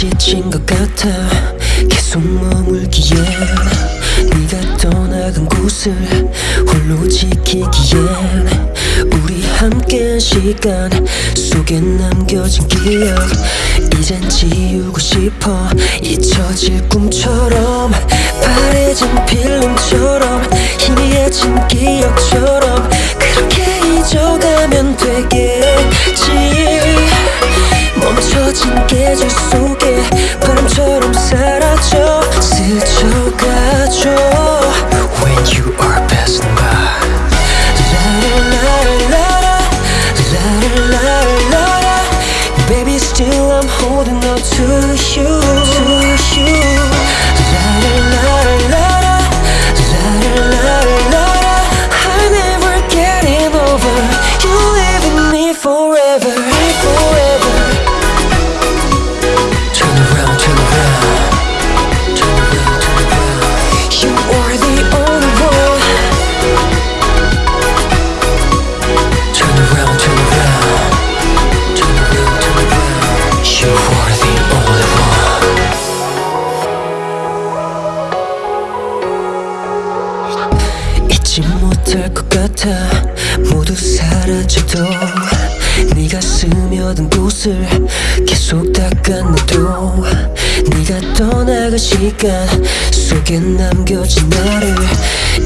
지친 것 같아. 계속 머물기엔 네가 떠나간 곳을 홀로 지키기엔 우리 함께한 시간 속에 남겨진 기억 이젠 지우고 싶어. 잊혀질 꿈처럼 바래진 필름처럼 you 못할 것 같아. 모두 사라져도 네가 스며든 곳을 계속 닦아내도 네가 떠나간 시간 속에 남겨진 나를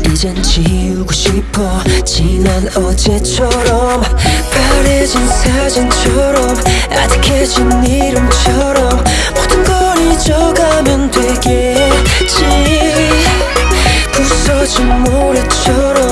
이젠 지우고 싶어. 지난 어제처럼 바래진 사진처럼 아득해진 이름처럼 모든 걸 잊어가면 되겠지. 부서진 모래처럼